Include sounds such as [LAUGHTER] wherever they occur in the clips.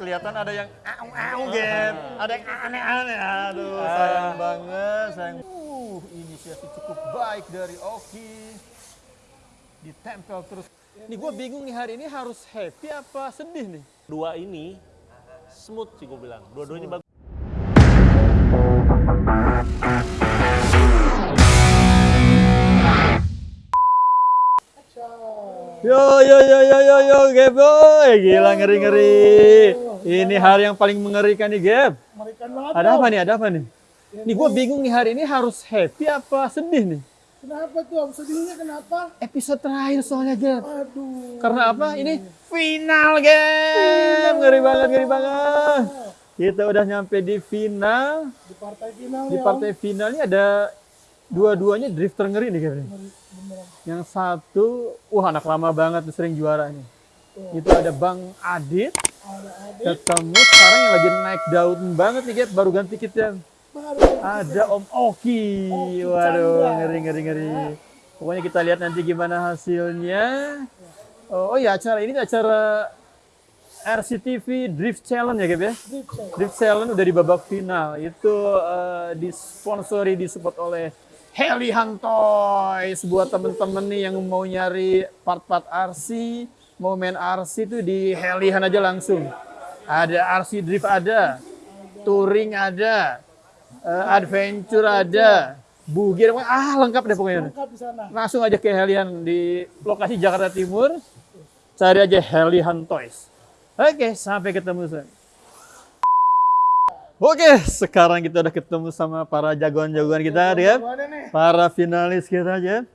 kelihatan ada yang au-au, Gap. Ada yang aneh-aneh. Aduh, sayang banget. Sayang. Uh, inisiasi cukup baik dari Oki. Ditempel terus. Nih gue bingung nih hari ini harus happy apa sedih nih? Dua ini smooth sih gue bilang. Dua-duanya bagus. Yo yo yo yo yo yo Gap boy, gila ngeri ngeri. Ini hari yang paling mengerikan nih Gap. Mengerikan banget. Ada apa nih? Ada apa nih? Nih gue bingung nih hari ini harus happy apa sedih nih? Kenapa tuh? Sedihnya kenapa? Episode terakhir soalnya Gap. Aduh. Karena apa? Ini final Gap. Ngeri banget, ngeri banget. Kita udah nyampe di final. Di partai final Di ya, partai final ini ada dua-duanya drifter ngeri nih Gap. Yang satu, wah anak lama banget sering juara nih. Itu ada Bang Adit. Ada adik. ketemu sekarang yang lagi naik daun banget nih Gap, baru ganti kitnya. Baru. Ada Om Oki. Oki Waduh, ngeri ngeri ngeri. Pokoknya kita lihat nanti gimana hasilnya. Oh, oh ya acara ini acara RCTV Drift Challenge ya Gap ya. Drip check. Drift Challenge udah di babak final. Itu eh, disponsori disupport oleh Heli Hantoy. Sebuah temen-temen nih yang mau nyari part-part RC, mau main RC itu di Helihan aja langsung. Ada RC Drift ada, Touring ada, eh, Adventure ada, Bugir, ah lengkap deh pokoknya. Lengkap di sana. Langsung aja ke Helian di lokasi Jakarta Timur. Cari aja Helian Toys. Oke, sampai ketemu. Son. Oke, sekarang kita udah ketemu sama para jagoan-jagoan kita, ya. Para finalis kita aja.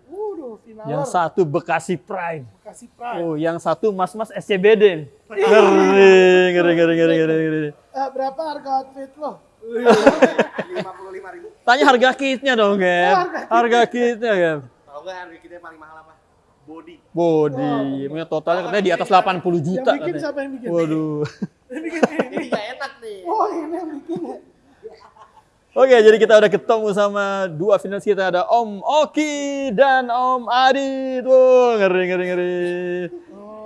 Final. Yang satu Bekasi Prime. Kasih pride. Oh, yang satu Mas-Mas SCBD. Ngeri, ngeri, ngeri, ngeri, ngeri, ngeri. Eh, berapa harga outfit lo? Tanya harga kitnya dong, Gem. Harga kitnya, Gem. Tahu nggak harga kita yang paling mahal apa? Body. Body, punya totalnya katanya di atas 80 juta. Yang bikin katanya. siapa yang bikin? Waduh. [LAUGHS] Ini nggak enak nih. Oh, ini yang bikin ya? Oke, jadi kita udah ketemu sama dua finalis kita ada Om Oki dan Om Adit. Wow, ngeri ngeri ngeri.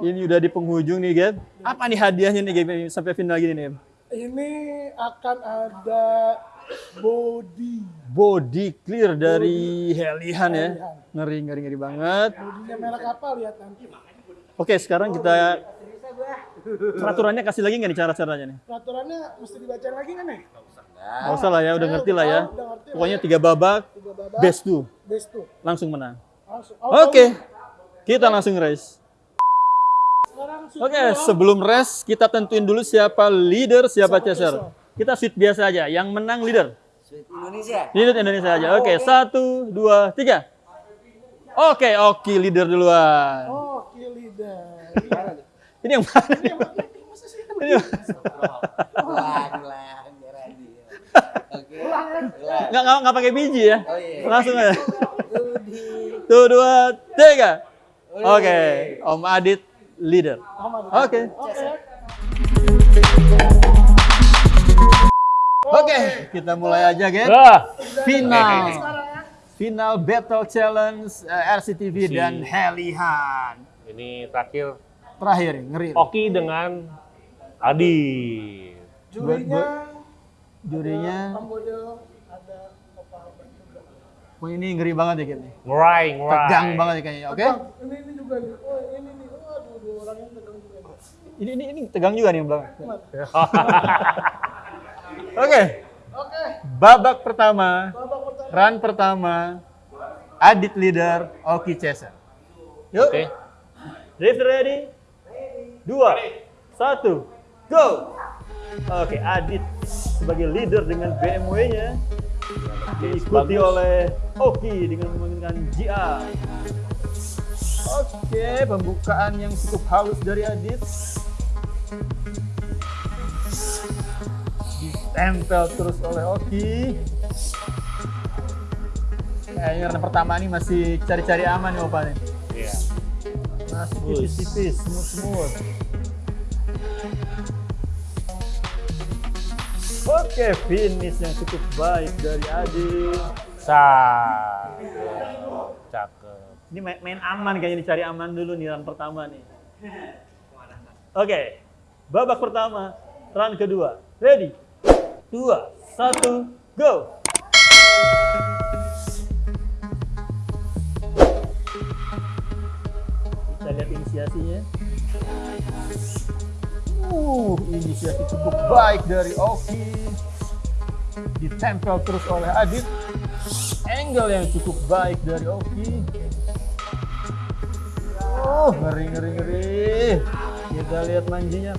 Ini udah di penghujung nih, Gem. Apa nih hadiahnya nih, Gem, sampai final gini nih? Ini akan ada body. Body clear dari Helihan ya. Ngeri ngeri ngeri banget. Bodinya merek apa lihat nanti. Oke, sekarang kita peraturannya kasih lagi nggak nih cara-caranya nih? Peraturannya mesti dibaca lagi kan nih? Nggak usah lah ya, udah ngerti lah ya. Ngerti lah. Pokoknya tiga babak, Tiga babak. best tuh, Best tuh. langsung menang. Langsung. Oh, Oke, kita langsung race. Oke, sebelum race kita tentuin dulu siapa leader, siapa chaser. Kita sweet biasa aja, yang menang leader. Indonesia. Leader Indonesia aja. Oke, satu, dua, tiga. Oke, Oki leader duluan. Oh, kill leader. [LAUGHS] Ini yang mana? nih? Ini yang- Ulang, [LAUGHS] ulang, biar Adi. Oke. Ulang. Nggak, nggak, nggak pakai biji ya? Oh iya. Langsung aja. Tuh, dua, tiga. Oke, Om Adit leader. Oke. Oke. Oke, kita mulai aja, guys. Final. Final Battle Challenge eh, RCTV dan Helihan. ini terakhir Terakhir, ngeri. Oki dengan Adi. Jurinya Jurinya, model ada apa juga. wah ini ngeri banget ya kayaknya. Ngurai, ngurai. Tegang banget ya kayaknya, oke? Bang, ini ini juga nih. Oh, ini nih. Oh, aduh, dua orang ini tegang juga. nih. Ini, ini, ini tegang juga nih yang belakang. [LAUGHS] Oke, Oke. babak pertama, Babak pertama. run pertama, Adit leader, Oki chaser. Yuk, Oke. drift ready? Dua, satu, go! Oke, Adit sebagai leader dengan BMW-nya diikuti Bagus. oleh Oki dengan menggunakan GR. Oke, pembukaan yang cukup halus dari Adit. Ditempel terus oleh Oki. Kayaknya run pertama ini masih cari-cari aman nih Opa nih. Iya. Masih tipis-tipis, smooth-smooth. Oke, finish yang cukup baik dari Adi. Sah. Cakep. Ini main, main aman kayaknya dicari aman dulu nih run pertama nih. Oke, babak pertama run kedua. Ready? Dua, satu, go! Kita lihat inisiasinya. Uh, inisiasi cukup baik dari Oki. Ditempel terus oleh Adit. Angle yang cukup baik dari Oki. Oh, ngeri, ngeri, ngeri. Kita lihat manjinya.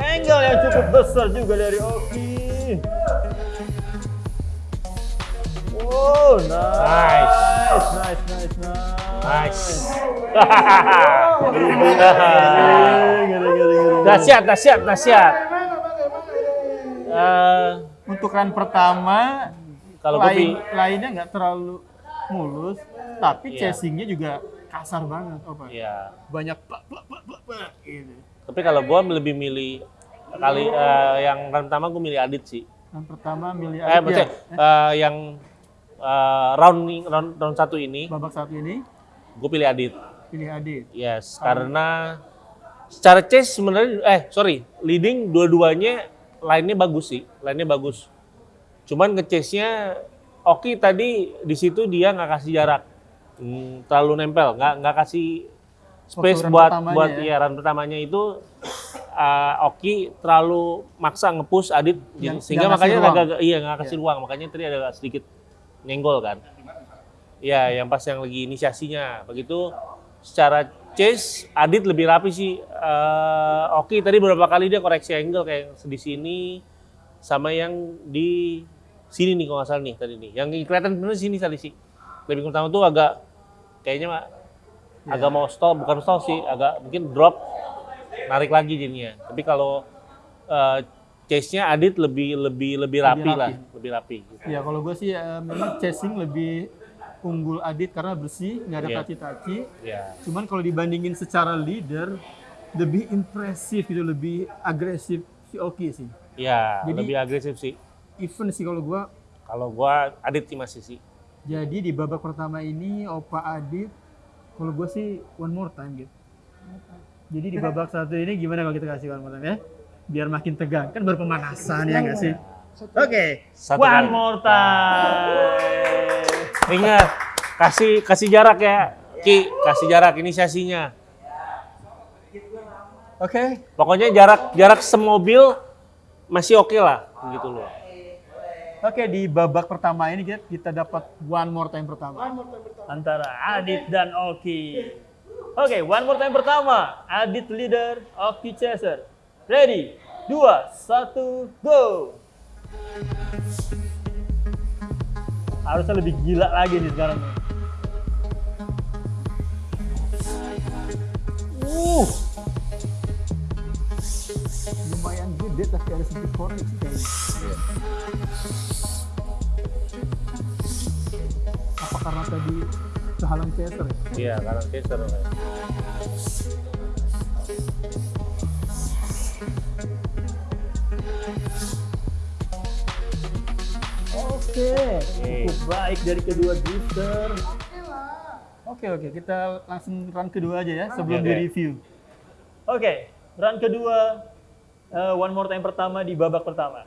Angle yang cukup besar juga dari Oki. Oh, nice. Nice, nice, nice, nice. [LAUGHS] Nice. Ngeri. Dahsyat, dahsyat, dahsyat. Ini? Eh, Untuk run pertama, kalau gue lain, pi- lainnya nggak terlalu mulus, tapi Iya. chasingnya juga kasar banget. Oh, Pak. ya. Banyak pak, pak, pak, pak, pak, gitu. Tapi kalau gue lebih milih kali eh, yang run pertama gue milih Adit sih. Run pertama milih Eh, Adit maksudnya ya. eh, yang eh, round round round satu ini Babak satu ini gue pilih Adit. pilih Adit. Yes, karena secara chase sebenarnya eh sorry, leading dua-duanya line-nya bagus sih, line-nya bagus. Cuman nge-chase-nya Oki tadi di situ dia nggak kasih jarak. Hmm, terlalu nempel, nggak nggak kasih space Waktu buat buat ya. ya run pertamanya itu uh, Oki terlalu maksa nge-push Adit Yang- sehingga nggak makanya ruang. agak iya nggak kasih ruang makanya tadi ada sedikit nyenggol kan. Iya, yang pas yang lagi inisiasinya. Begitu secara chase Adit lebih rapi sih. Eh, Oki tadi beberapa kali dia koreksi angle kayak di sini sama yang di sini nih kalau nggak salah nih tadi nih. Yang kelihatan bener sini tadi sih. Lebih utama tuh agak kayaknya agak mau stop, bukan stop sih, agak mungkin drop narik lagi jadinya. Tapi kalau eh, chase-nya Adit lebih lebih lebih rapi, lah, rapi. lebih rapi. gitu. Ya kalau gue sih eh, memang chasing lebih unggul Adit karena bersih, nggak ada Iya. taci-taci. Ya. Cuman kalau dibandingin secara leader, lebih impresif gitu, lebih agresif si Oki sih. Ya, Jadi- lebih agresif sih. Even sih kalau gue Kalau gua Adit sih masih sih. Jadi di babak pertama ini Opa Adit, kalau gue sih one more time gitu. Jadi di babak [LAUGHS] satu ini gimana kalau kita kasih one more time ya? Biar makin tegang, kan baru pemanasan ya nggak sih? Oke, Satu one kali. more time. Ingat, kasih kasih jarak ya, Ki, kasih jarak inisiasinya. Oke, Pokoknya jarak jarak semobil masih oke lah, gitu loh. oke di babak pertama ini kita, kita dapat one more time pertama. Antara Adit dan Oki. Oke, one more time pertama. Adit leader, Oki chaser. Ready? Dua, satu, go! Harusnya lebih gila lagi nih sekarang. nih. Uh, lumayan gede tapi ada sedikit koreksi kayaknya. Apa karena tadi kehalang chaser ya? Iya, karena chaser. Oke, cukup baik dari kedua drifter. Oke oke, kita langsung run kedua aja ya sebelum Oke, di oke. review. Oke, run kedua, eh, one more time pertama di babak pertama.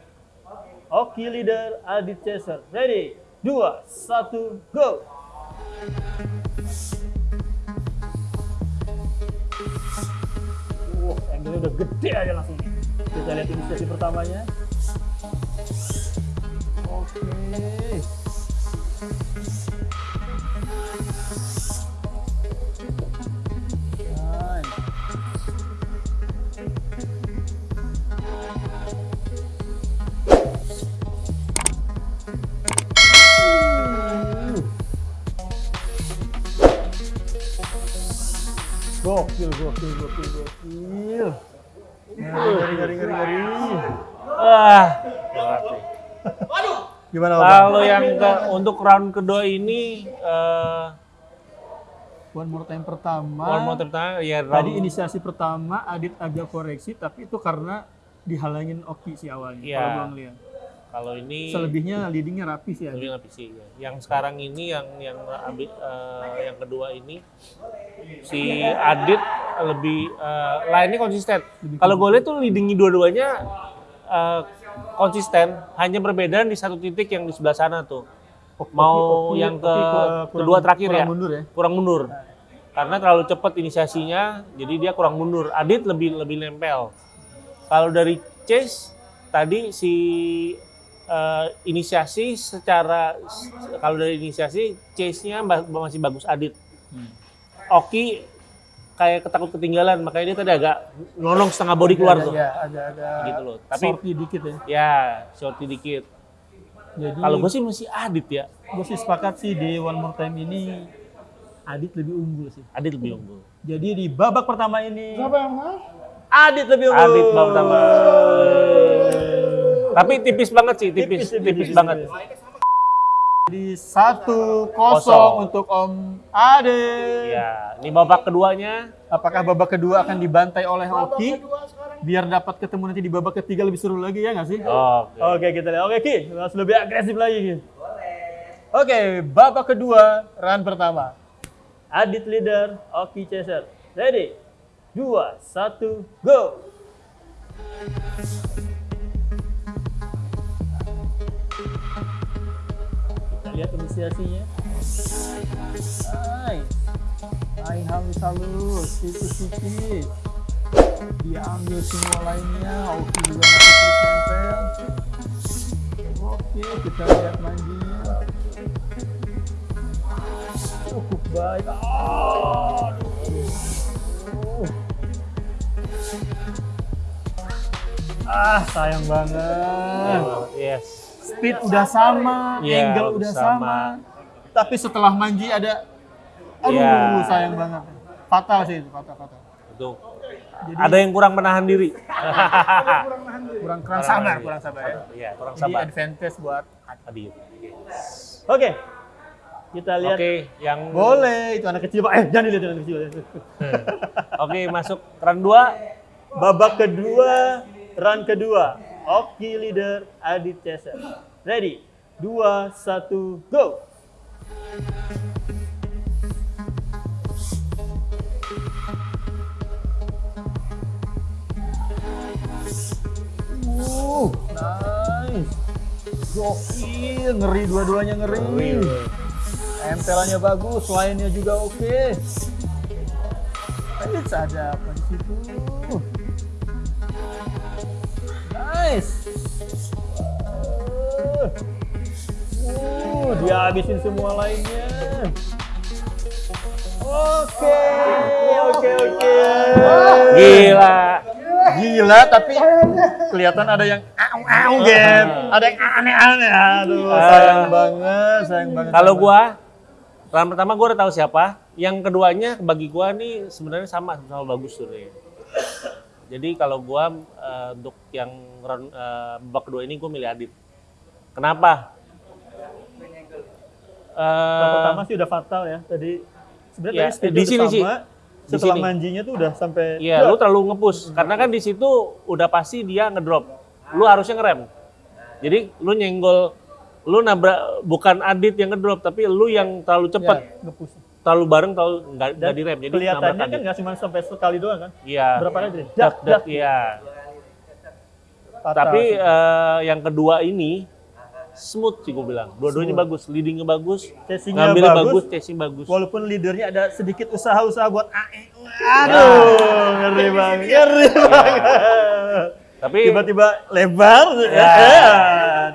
Oki leader, Adit chaser. Ready? Dua, satu, go! Wah, angle udah gede aja langsung. Kita lihat inisiasi pertamanya. Oke. Nice. Gokil, gokil, gokil, gokil. Ngeri, ngeri, ngeri, ngeri. Ah, Gimana, Bang? kalau yang ke, untuk round kedua ini eh One more time pertama. one more time pertama, ya Tadi round inisiasi pertama Adit agak koreksi, tapi itu karena dihalangin Oki sih awalnya. Iya. Kalau gua ngeliat. kalau ini Selebihnya leadingnya rapi sih lebih Adit. lebih sih. ya. Yang sekarang ini yang yang eh, yang kedua ini si Adit lebih eh, lainnya konsisten. Kalau gue lihat tuh leading dua-duanya eh, konsisten, hanya perbedaan di satu titik yang di sebelah sana tuh. Mau Oki- yang ke kurang- kedua terakhir kurang ya, mundur ya. kurang mundur. Karena terlalu cepat inisiasinya, jadi dia kurang mundur. Adit lebih lebih nempel. Kalau dari Chase tadi si eh, inisiasi secara kalau dari inisiasi Chase-nya masih bagus Adit. Oki kayak ketakut ketinggalan, makanya dia tadi agak nonong setengah body keluar tuh. Ya, agak-agak Gitu loh. Tapi shorty dikit ya. ya shorty dikit. Jadi Kalau gue sih masih Adit ya. gue sih sepakat sih di One More Time ini Adit lebih unggul sih. Adit lebih unggul. Jadi di babak pertama ini Siapa yang menang? Adit lebih unggul. Adit babak pertama. Tapi tipis banget sih, tipis, Tipis, tipis, tipis, tipis, banget. Jadi satu kosong Kosong. untuk Om Adit. Ya, ini babak keduanya. Apakah babak kedua akan dibantai oleh Babak Oki? kedua sekarang. Biar dapat ketemu nanti di babak ketiga lebih seru lagi ya nggak sih? Oke. Oke kita lihat. Oke Ki, harus lebih agresif lagi Ki. Oke, babak kedua, run pertama. Adit leader, Oki chaser. Ready? Dua, satu, go! Lihat inisiasinya. Hai, hai halus halus, tipis-tipis. Dia ambil semua lainnya, Oki juga masih. Oke, kita lihat manjinya. Cukup baik. Aduh. Ah, sayang banget. Yes. Speed udah sama, Iya, angle udah udah sama. sama. Tapi setelah manji ada aduh Iya. sayang banget. Fatal sih itu, fatal fatal. Itu. Ada yang kurang menahan diri. [LAUGHS] Kurang kurang sabar, kurang sabar ya. Iya, kurang Jadi sabar. advantage buat Adit. Oke. Kita lihat. Oke, yang Boleh, itu anak kecil Pak. Eh, jangan dilihat anak kecil. Oke, masuk run 2. Babak kedua, run kedua. Oki leader, Adit chaser. Ready? Dua, satu, go! Uh, nice. Gokil, ngeri dua-duanya ngeri. Empelannya bagus, lainnya juga oke. Eits, ada apa di situ? Nice. Uh, uh, dia habisin semua lainnya. Oke, oke, oke. Gila. Gila, tapi kelihatan ada yang au-au, Gen. Ada yang aneh-aneh. Aduh, sayang banget, sayang banget. Kalau gua run pertama gua udah tahu siapa. Yang keduanya bagi gua nih sebenarnya sama sama bagus tuh Jadi kalau gua eh, untuk yang run eh, babak kedua ini gua milih Adit. Kenapa? Eh, pertama sih udah fatal ya. Tadi sebenarnya Ya, di sini sama. sih. Setelah sini. manjinya tuh udah sampai Iya, lu terlalu ngepush karena kan di situ udah pasti dia ngedrop. Lu harusnya ngerem. Jadi lu nyenggol lu nabrak bukan Adit yang ngedrop tapi lu yang terlalu cepat, Ya, nge-push. Terlalu bareng terlalu nggak nggak direm. Jadi nabrak kelihatannya kan nggak cuma sampai sekali doang kan? Iya. Berapa kali? Dak, Dak, dak, dak. iya. Tapi eh, yang kedua ini smooth sih gue bilang. Dua-duanya bagus, leadingnya bagus, Chasingnya ngambilnya bagus. bagus, chasing bagus. Walaupun leadernya ada sedikit usaha-usaha buat AE. Aduh, ngeri banget. Ngeri banget. Tapi Tiba-tiba lebar. Ya. Ya.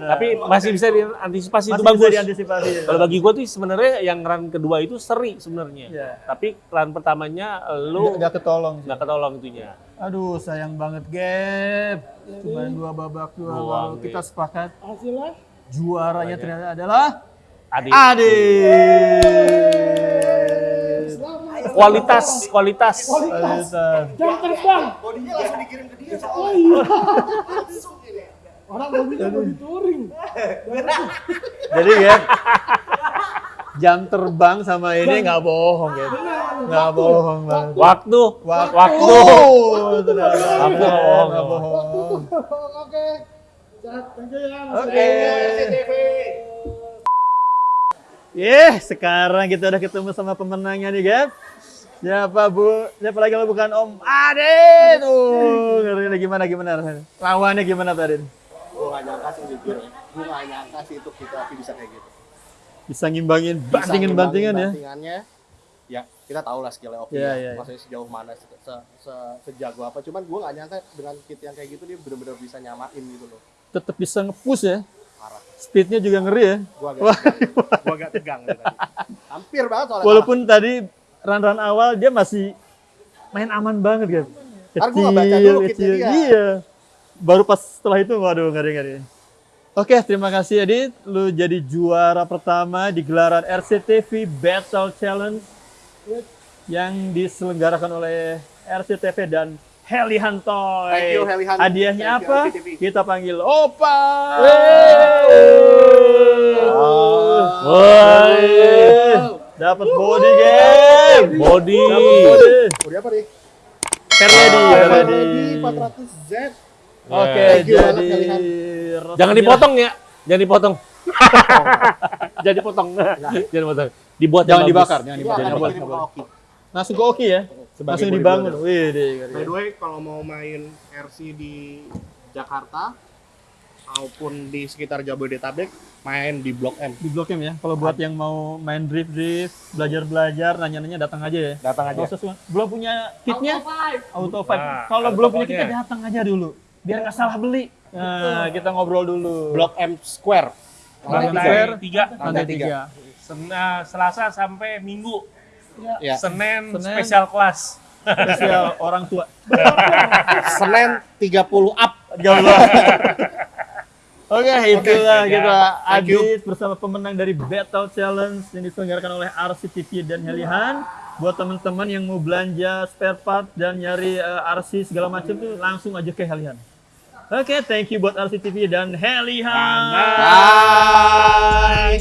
Tapi masih bisa diantisipasi Masih itu bisa bagus. diantisipasi. Kalau bagi gue tuh sebenarnya yang run kedua itu seri sebenarnya. Iya. Tapi run pertamanya lu Nggak- ketolong nggak ketolong itunya. Aduh, sayang banget, Gap. Cuma dua babak dua. Gap. kita sepakat Hasilnya juaranya ternyata adalah Adit. Adit. Kualitas, kualitas. Kualitas. jam terbang. Bodinya langsung dikirim ke dia. Oh iya. [LAUGHS] Orang mobilnya body touring. Jadi Gap, jam terbang sama ini nggak bohong, Gap. Nggak bohong banget. Waktu, Waktu. waktu. Waktu nggak bohong, Nggak nggak bohong. Oke. Thank you ya. Oke. TV. Yeah, sekarang kita udah ketemu sama pemenangnya nih, Gap. Siapa bu? Siapa lagi kalau bukan Om Adit? Tuh, ngeri nih, gimana gimana? Lawannya gimana Pak Adit? Gue gak nyangka sih jujur ya. Gue gak nyangka sih itu kita bisa kayak gitu. Bisa ngimbangin Bisa bantingan-bantingan ya? Bantingannya, ya kita tahu lah skillnya Iya, ya. iya, iya. Maksudnya sejauh mana, se, se- se- sejago apa. Cuman gue gak nyangka dengan kit yang kayak gitu dia bener-bener bisa nyamain gitu loh. Tetap bisa nge-push ya. Parah. Speednya juga ngeri ya. Gue agak, tegang. Gua agak tegang nih tadi. [LAUGHS] Hampir banget soalnya. Walaupun tadi run-run awal dia masih main aman banget kan. Ntar gua nggak baca dulu kecil. dia. Iya. Baru pas setelah itu waduh ngeri ngeri. Oke, terima kasih Adit. Lu jadi juara pertama di gelaran RCTV Battle Challenge yang diselenggarakan oleh RCTV dan Heli Hantoy. Thank you, Heli Hantoy. Hadiahnya Thank apa? Kita panggil Opa. Dapat body game. Body. Dapat body. Udah apa nih? Ferredi. Ferredi 400Z. Oke, jadi. Jangan dipotong ya. Jangan dipotong. [LAUGHS] Jangan dipotong. Jangan dipotong. Dibuat yang Jangan dibakar, jangan Ini dibakar. Jangan buat. dikirim ke Oki. Langsung ke Oki ya. Sebagai Langsung dibangun. Wih, deh. By the way, kalau mau main RC di Jakarta maupun di sekitar Jabodetabek, main di Blok M. Di Blok M ya. Kalau buat yang mau main drift drift, belajar belajar, nanya-nanya datang aja ya. Datang suka- belum punya kitnya? Auto five. Nah, Kalau belum punya kitnya datang aja dulu. Biar nggak salah beli. Nah, kita ngobrol dulu. Blok M Square. Lantai Lantai tiga. tiga. Lantai tiga. tiga. Sen- ah, Selasa sampai Minggu. Ya. Senin, Senin. spesial kelas. Spesial orang tua. Senin 30 up. Jauh [LAUGHS] Oke, itulah ya. kita you. Adit bersama pemenang dari Battle Challenge yang diselenggarakan oleh RCTV dan Helihan. Buat teman-teman yang mau belanja spare part dan nyari eh, RC segala macam tuh langsung aja ke Helihan. Oke, thank you buat RCTV dan Helihan. Bye.